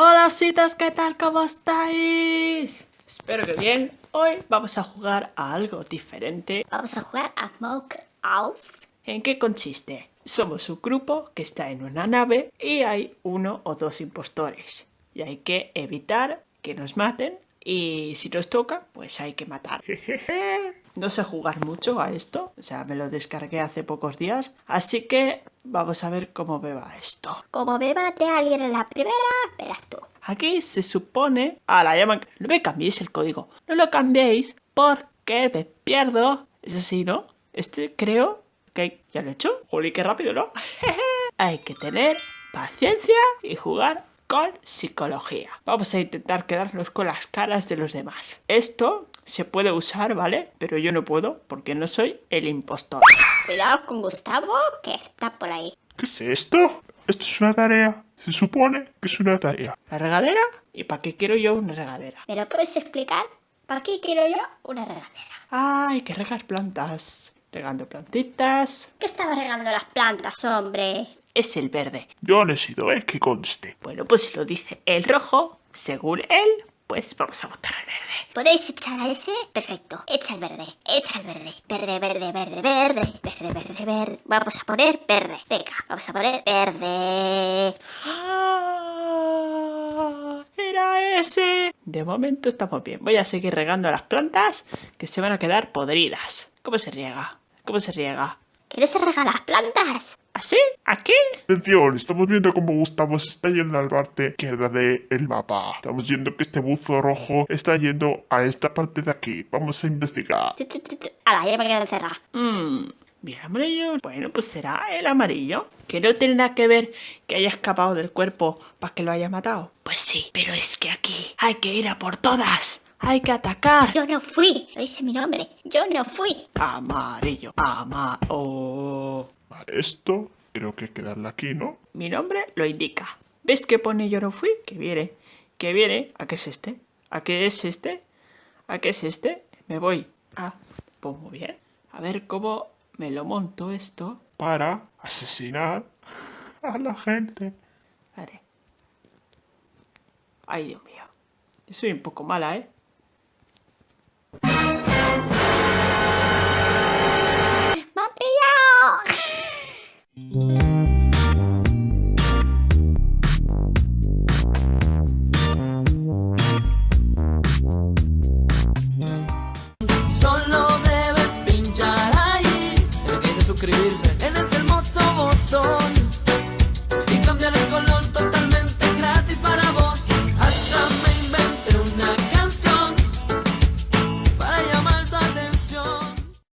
cositas, ¿qué tal? ¿Cómo estáis? Espero que bien. Hoy vamos a jugar a algo diferente. Vamos a jugar a Smoke House. ¿En qué consiste? Somos un grupo que está en una nave y hay uno o dos impostores. Y hay que evitar que nos maten y si nos toca, pues hay que matar. No sé jugar mucho a esto, o sea, me lo descargué hace pocos días, así que vamos a ver cómo me va esto. Como me mate a alguien en la primera, verás tú. Aquí se supone... Ah, la llaman... No me cambiéis el código. No lo cambiéis porque me pierdo. Es así, ¿no? Este creo que ya lo he hecho. Juli, qué rápido, ¿no? Hay que tener paciencia y jugar con psicología. Vamos a intentar quedarnos con las caras de los demás. Esto se puede usar, ¿vale? Pero yo no puedo porque no soy el impostor. Cuidado con Gustavo, que está por ahí. ¿Qué es esto? Esto es una tarea. Se supone que es una tarea. ¿La regadera? ¿Y para qué quiero yo una regadera? ¿Me lo puedes explicar? ¿Para qué quiero yo una regadera? ¡Ay, que regas plantas! Regando plantitas. ¿Qué estaba regando las plantas, hombre? Es el verde. Yo no he sido, ¿eh? Que conste. Bueno, pues si lo dice el rojo, según él, pues vamos a votar al verde. ¿Podéis echar a ese? Perfecto. Echa el verde. Echa el verde. Verde, verde, verde, verde. Verde, verde, verde. Vamos a poner verde. Venga, vamos a poner verde. ¡Ah! ¡Era ese! De momento estamos bien. Voy a seguir regando las plantas que se van a quedar podridas. ¿Cómo se riega? ¿Cómo se riega? ¿Que no se regan las plantas? ¿Así? ¿Aquí? Atención, estamos viendo cómo Gustavo se está yendo al parte izquierda del mapa. Estamos viendo que este buzo rojo está yendo a esta parte de aquí. Vamos a investigar. Ala, ya me quedo encerrada. Mmm, bien amarillo. Bueno, pues será el amarillo. Que no tiene nada que ver que haya escapado del cuerpo para que lo haya matado. Pues sí, pero es que aquí hay que ir a por todas. Hay que atacar. Yo no fui. Lo dice mi nombre. Yo no fui. Amarillo, ama... Oh. Vale, esto creo que hay que darle aquí, ¿no? Mi nombre lo indica. ¿Ves que pone yo no fui? Que viene. Que viene. ¿A qué es este? ¿A qué es este? ¿A qué es este? Me voy. Ah, pues muy bien. A ver cómo me lo monto esto. Para asesinar a la gente. Vale. Ay, Dios mío. Yo soy un poco mala, ¿eh?